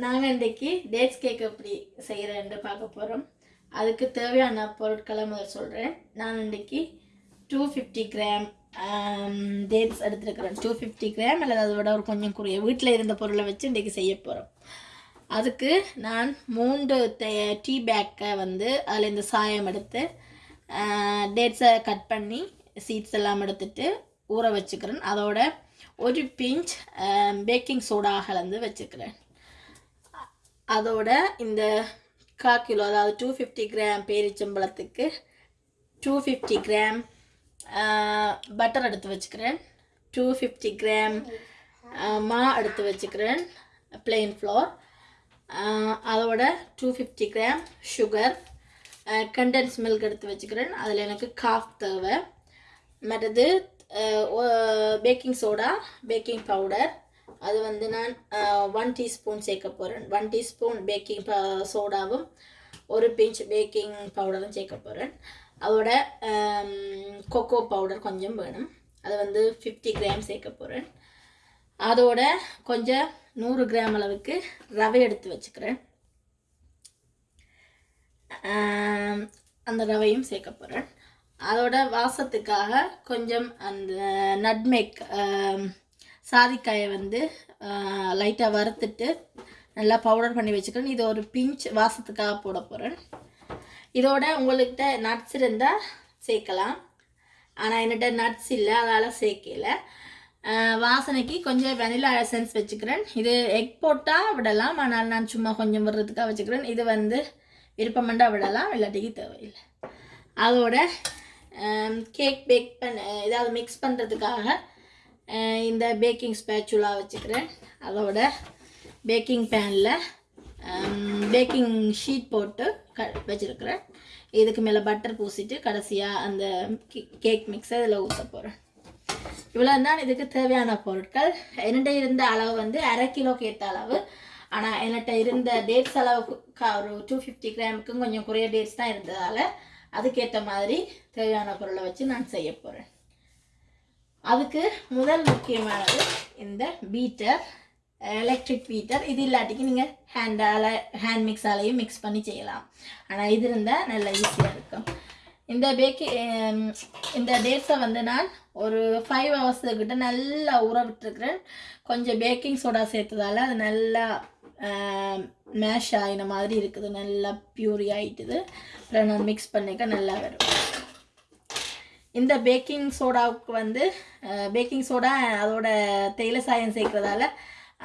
நாங்கள் இன்றைக்கி dates cake எப்படி செய்கிறேன்னு பார்க்க போகிறோம் அதுக்கு தேவையான பொருட்களை முதல் சொல்கிறேன் நான் இன்றைக்கி டூ ஃபிஃப்டி கிராம் டேட்ஸ் எடுத்துருக்கிறேன். டூ ஃபிஃப்டி கிராம் அல்லது அதை விட ஒரு கொஞ்சம் குறைய வீட்டில் இருந்த பொருளை வச்சு இன்றைக்கி செய்ய போகிறோம் அதுக்கு நான் மூன்று டீ பேக்கை வந்து அதில் இந்த சாயம் எடுத்து டேட்ஸை கட் பண்ணி சீட்ஸ் எல்லாம் எடுத்துட்டு ஊற வச்சுக்கிறேன். அதோட ஒரு பிஞ்ச் பேக்கிங் சோடா கலந்து வச்சுக்கிறேன். அதோட இந்த கா கிலோ அதாவது டூ ஃபிஃப்டி கிராம் பேரிச்சம்பழத்துக்கு டூ ஃபிஃப்டி கிராம் பட்டர் எடுத்து வச்சுக்கிறேன். டூ ஃபிஃப்டி கிராம் மா எடுத்து வச்சுக்கிறேன் பிளெயின் ஃப்ளோர் அதோட two fifty gram sugar condense milk எடுத்து வச்சுக்கிறேன். அதில் எனக்கு காஃப் தேவை. மற்றது பேக்கிங் சோடா பேக்கிங் பவுடர் அது வந்து நான் ஒன் டீஸ்பூன் சேர்க்க போகிறேன் ஒன் டீஸ்பூன் பேக்கிங் சோடாவும் ஒரு பிஞ்ச் பேக்கிங் பவுடரும் சேர்க்க போகிறேன் அதோட கொக்கோ பவுடர் கொஞ்சம் வேணும். அது வந்து ஃபிஃப்டி கிராம் சேர்க்க போகிறேன் அதோட கொஞ்சம் நூறு கிராம் அளவுக்கு ரவை எடுத்து வச்சுக்கிறேன். அந்த ரவையும் சேர்க்க போகிறேன் அதோட வாசத்துக்காக கொஞ்சம் அந்த நட்மேக் சாதிக்காயை வந்து லைட்டாக வறுத்துட்டு நல்லா பவுடர் பண்ணி வச்சுக்கிறேன். இது ஒரு பிஞ்ச் வாசத்துக்காக போட போகிறேன் இதோட உங்கள்கிட்ட நட்ஸ் இருந்தால் சேர்க்கலாம். ஆனால் என்கிட்ட நட்ஸ் இல்லை அதால் சேர்க்கல. வாசனைக்கு கொஞ்சம் வெனிலா எசன்ஸ் வச்சுக்கிறேன். இது எக் போட்டால் விடலாம் ஆனால் நான் சும்மா கொஞ்சம் விடுறதுக்காக வச்சுக்கிறேன். இது வந்து விருப்பமண்டா விடலாம் இல்லாட்டிக்கு தேவையில்லை. அதோட கேக் பேக் பண்ண ஏதாவது மிக்ஸ் பண்ணுறதுக்காக இந்த பேக்கிங் ஸ்பேச்சுலா வச்சுக்கிறேன். அதோட பேக்கிங் பேனில் பேக்கிங் ஷீட் போட்டு க வச்சுருக்கிறேன். இதுக்கு மேலே பட்டர் பூசிட்டு கடைசியாக அந்த கேக் மிக்ஸை இதில் ஊற்ற போகிறேன் இவ்வளோ தான் இதுக்கு தேவையான பொருட்கள். என்கிட்ட இருந்த அளவு வந்து அரை கிலோ கேட்ட அளவு. ஆனால் என்கிட்ட இருந்த டேட்ஸ் அளவுக்கு ஒரு டூ ஃபிஃப்டி கிராமுக்கும் கொஞ்சம் குறைய டேட்ஸ் தான் இருந்ததால் அதுக்கேற்ற மாதிரி தேவையான பொருளை வச்சு நான் செய்ய போகிறேன் அதுக்கு முதல் முக்கியமானது இந்த பீட்டர் எலக்ட்ரிக் பீட்டர் இது இல்லாட்டிக்கு நீங்கள் ஹேண்டால் ஹேண்ட் மிக்ஸாலையும் மிக்ஸ் பண்ணி செய்யலாம். ஆனால் இது இருந்தால் நல்லா ஈஸியாக இருக்கும். இந்த பேக்கி இந்த டேட்ஸை வந்து நான் ஒரு ஃபைவ் ஹவர்ஸுக்கிட்ட நல்லா ஊற விட்டுருக்குறேன். கொஞ்சம் பேக்கிங் சோடா சேர்த்ததால் அது நல்லா மேஷ் ஆகின மாதிரி இருக்குது. நல்லா பியூரி ஆகிட்டுது அப்புறம் நான் மிக்ஸ் பண்ணிக்க நல்லா வரும் இந்த பேக்கிங் சோடாவுக்கு வந்து பேக்கிங் சோடா அதோட தேயிலை சாயம் சேர்க்குறதால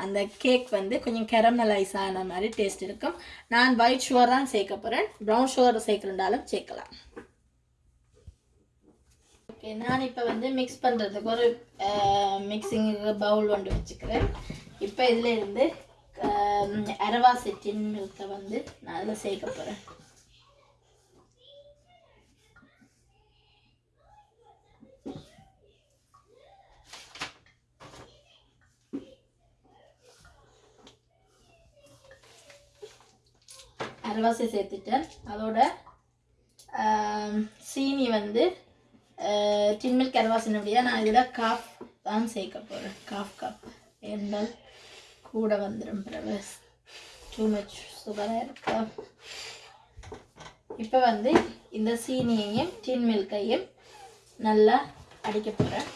அந்த கேக் வந்து கொஞ்சம் கெரமலைஸ் ஆன மாதிரி டேஸ்ட் இருக்கும். நான் ஒயிட் ஷுகர் தான் சேர்க்க போகிறேன் ப்ரௌன் ஷுகர் சேர்க்குறதாலும் சேர்க்கலாம். ஓகே நான் இப்போ வந்து மிக்ஸ் பண்ணுறதுக்கு ஒரு மிக்சிங் பவுல் ஒன்று வச்சுக்கிறேன். இப்போ இதில் இருந்து அரவாசி டின் மில்கை வந்து நான் அதில் சேர்க்க போகிறேன் அல்வாசி சேர்த்துட்டேன். அதோட சீனி வந்து டின்மில் அரைவாசினுடைய நான் இதில் காஃப் தான் சேர்க்க போகிறேன் காஃப் கப். என்றால் கூட வந்துடும் பிறகு. டூ மச் சுகராக இருக்கா? இப்போ வந்து இந்த சீனியையும் டின் மில்கையும் நல்லா அடிக்க போகிறேன்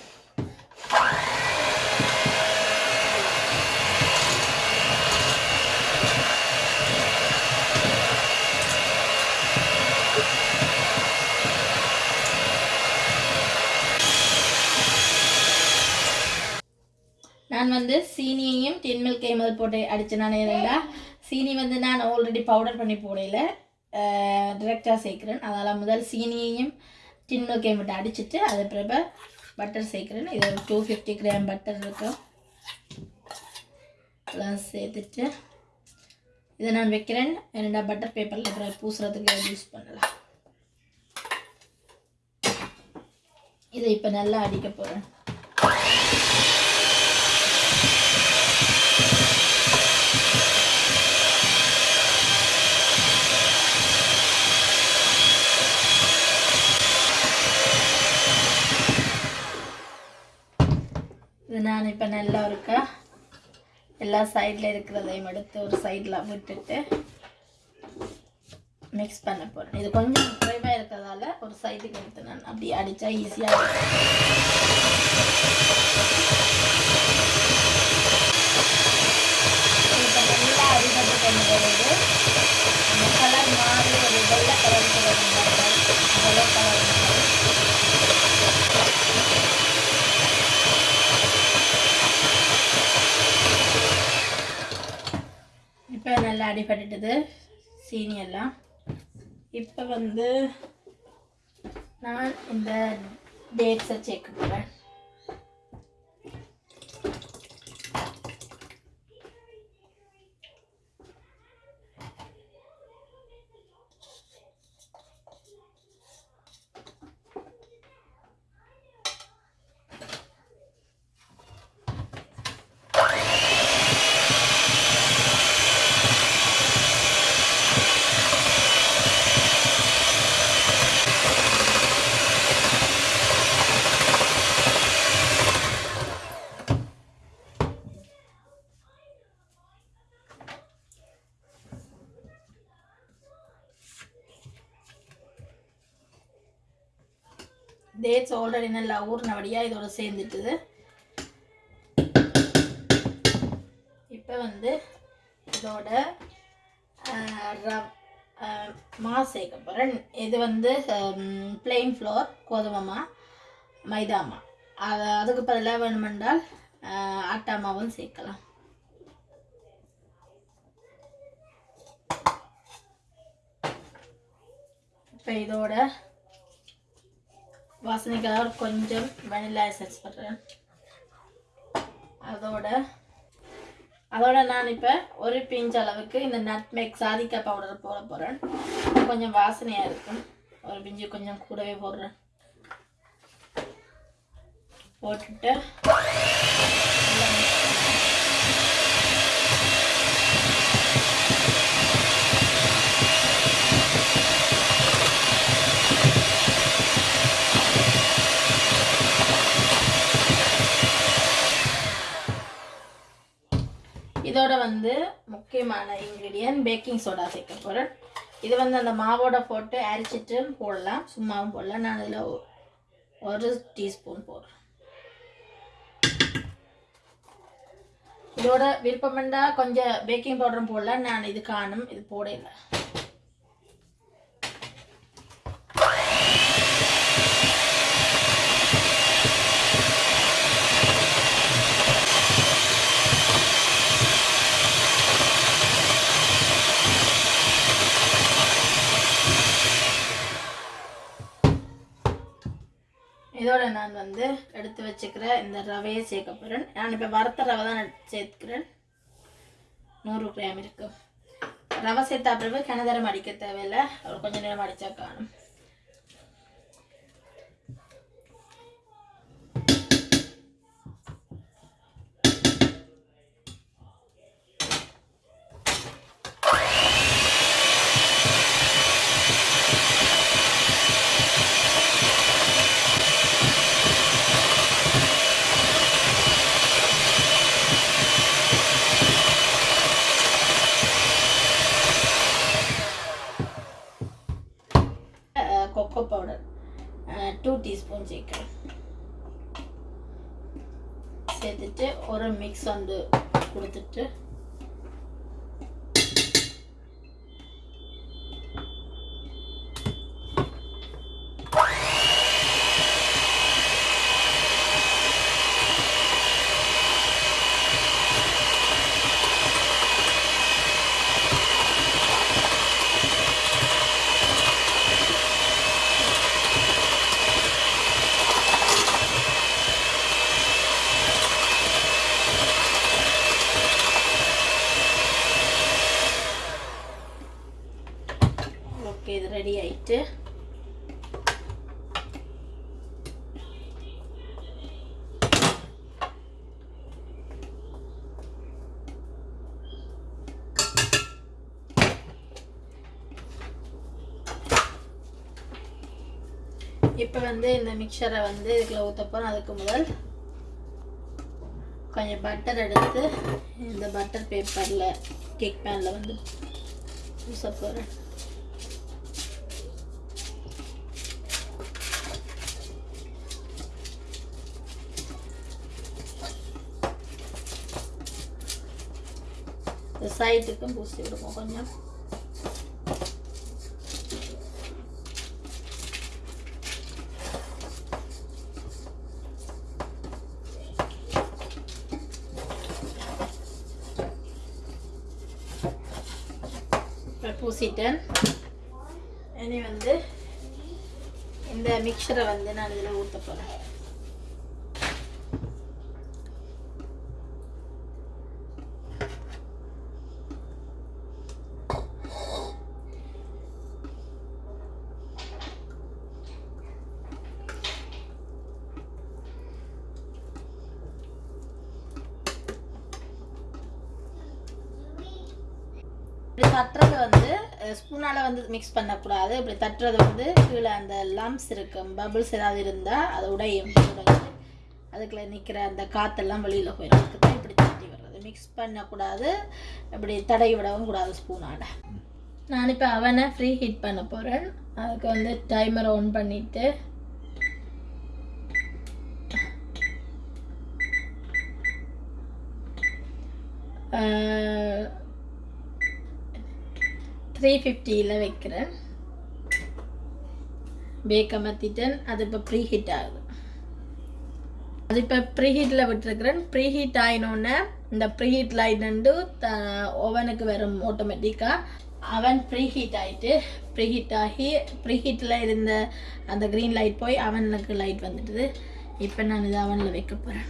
நான் வந்து சீனியையும் டின் மில்கையும் போட்டு அடித்து நான் இருந்தா சீனி வந்து நான் ஆல்ரெடி பவுடர் பண்ணி போடையில டிரெக்டாக சேர்க்குறேன். அதனால் முதல் சீனியையும் டின் மில்கையும் விட்டு அடிச்சுட்டு அது பிறகு பட்டர் சேர்க்குறேன். இது ஒரு டூ ஃபிஃப்டி கிராம் பட்டர் இருக்கும். எல்லாம் சேர்த்துட்டு இதை நான் வைக்கிறேன். என்னடா பட்டர் பேப்பரில் அப்புறம் பூசுறதுக்கு யூஸ் பண்ணலாம். இதை இப்போ நல்லா அடிக்க போகிறேன் இது நான் இப்போ நல்லா இருக்கா? எல்லா சைடில் இருக்கிறதையும் எடுத்து ஒரு சைடில் விட்டுட்டு மிக்ஸ் பண்ண போகிறேன் இது கொஞ்சம் குறைவாக இருக்கிறதால ஒரு சைடுக்கு எடுத்து நான் அப்படி அடித்தா ஈஸியாக இப்போ நல்லா அடிபட்டு கொண்டு போகிறது அந்த கலர் மாறி ஒரு வெள்ளை கலருக்கு வருது வெள்ளை கலர் மாறி இப்போ நல்லா அடிபட்டுட்டுது சீனி எல்லாம். இப்போ வந்து நான் இந்த டேட்ஸை சேர்க்க போகிறேன் டேட்ஸ் ஆல்ரெடி நல்லா ஊறினபடியாக இதோட சேர்ந்துட்டுது. இப்போ வந்து இதோட மா சேர்க்க போகிறேன் இது வந்து பிளெயின் ஃப்ளோர் கோதுமை மைதாமா மைதா மா. அது அதுக்கு பதிலாக வேணுமென்றால் ஆட்டா மாவும் சேர்க்கலாம். இப்போ இதோட வாசனைக்காக கொஞ்சம் வெனிலா எசன்ஸ் பண்ணுறேன் அதோட அதோட நான் இப்போ ஒரு பிஞ்ச் அளவுக்கு இந்த நட்மேக் சாதிக்காய் பவுடர் போட போகிறேன் கொஞ்சம் வாசனையாக இருக்கும். ஒரு பிஞ்சு கொஞ்சம் கூடவே போடுறேன். போட்டுட்டு வந்து முக்கியமான இன்க்ரீடியன்ட் பேக்கிங் சோடா சேர்க்க போகிறேன் இது வந்து அந்த மாவோட போட்டு அரைச்சிட்டு போடலாம். சும்மாவும் போடலாம். நான் அதில் ஒரு டீஸ்பூன் போடுறேன். இதோட விருப்பமெண்டா கொஞ்சம் பேக்கிங் பவுடரும் போடலாம். நான் இது காணும். இது போடல. இதோட நான் வந்து எடுத்து வச்சுக்கிற இந்த ரவையை சேர்க்க போகிறேன் நான் இப்போ வறுத்த ரவை தான் சேர்த்துக்கிறேன் நூறு கிராம் இருக்குது ரவை சேர்த்தா பிறகு கிணதரம் அடிக்க தேவையில்லை. ஒரு கொஞ்சம் நேரம் அடித்தா காணும் கொக்கோ பவுடர் டூ டீஸ்பூன் சேர்க்கிறேன் சேர்த்துட்டு ஒரு மிக்ஸ் வந்து கொடுத்துட்டு ஓகே இது ரெடி இப்போ வந்து இந்த மிக்சரை வந்து இதுக்குள்ள ஊற்ற அதுக்கு முதல் கொஞ்சம் பட்டர் எடுத்து இந்த பட்டர் பேப்பரில் கேக் பேனில் வந்து பூச போகிறேன் இந்த சைட்டுக்கும் பூசி விடுவோம் கொஞ்சம். பூசிட்டேன். இனி வந்து இந்த மிக்சரை வந்து நான் இதில் ஊற்ற போகிறேன் இப்படி தட்டுறது வந்து ஸ்பூனால் வந்து மிக்ஸ் பண்ணக்கூடாது. இப்படி தட்டுறது வந்து கீழே அந்த லம்ஸ் இருக்கும் பபிள்ஸ் ஏதாவது இருந்தால் அது உடையும் உடைஞ்சு அதுக்குள்ளே நிற்கிற அந்த காற்றெல்லாம் வெளியில் போயிடும் அதுக்கு தான் இப்படி தட்டி வர்றது மிக்ஸ் பண்ணக்கூடாது இப்படி தடவி விடவும் கூடாது ஸ்பூனால். நான் இப்போ அவனை ஃப்ரீ ஹீட் பண்ண போகிறேன் அதுக்கு வந்து டைமரை ஆன் பண்ணிவிட்டு த்ரீ ஃபிஃப்டியில் வைக்கிறேன். பேக் அமர்த்திட்டேன். அது இப்போ ப்ரீ ஹீட் ஆகுது. அது இப்போ ப்ரீ ஹீட்டில் விட்டுருக்குறேன். ப்ரீ ஹீட் ஆகினோன்னே இந்த ப்ரீ ஹீட் லைட் த ஓவனுக்கு வரும் ஆட்டோமேட்டிக்காக அவன் ப்ரீ ஹீட் ஆகிட்டு ப்ரீ ஹீட் ஆகி ப்ரீ ஹீட்டில் இருந்த அந்த க்ரீன் லைட் போய் அவனுக்கு லைட் வந்துடுது இப்போ நான் இதை அவனில் வைக்க போகிறேன்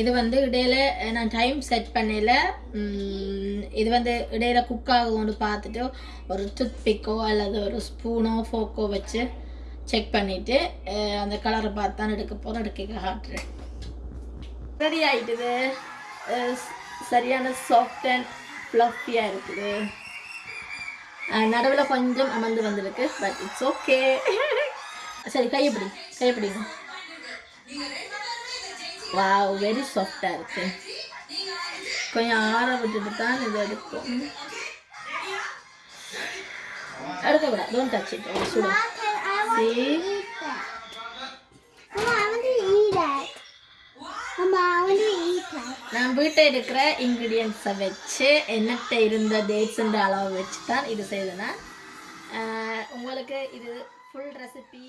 இது வந்து இடையில நான் டைம் செட் பண்ணல. இது வந்து இடையில குக் ஆகும்னு பார்த்துட்டு ஒரு டூத் பிக்கோ அல்லது ஒரு ஸ்பூனோ ஃபோக்கோ வச்சு செக் பண்ணிவிட்டு அந்த கலரை பார்த்து தான் எடுக்க போகிறேன் எடுக்க காட்டுறேன். ரெடி ஆகிட்டுது சரியான சாஃப்ட் அண்ட் ஃப்ளஃபியாக இருக்குது. நடுவில் கொஞ்சம் அமர்ந்து வந்திருக்கு பட் இட்ஸ் ஓகே சரி கையப்படி கையப்படிங்க வாவ் வெரி சாஃப்டாக இருக்கு கொஞ்சம் ஆற விட்டுட்டு தான் இது எடுக்கும் எடுக்கக்கூடாது டோன்ட் டச் இட் சுடும் that. நான் வீட்டை இருக்கிற இன்க்ரீடியன்ஸை வச்சு என்னட்ட இருந்த டேட்ஸுன்ற அளவு வச்சு தான் இது செய்தேன் உங்களுக்கு இது ஃபுல் ரெசிபி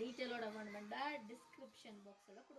டீட்டெயிலோட வேணுமெண்டா டிஸ்கிரிப்ஷன் பாக்ஸில்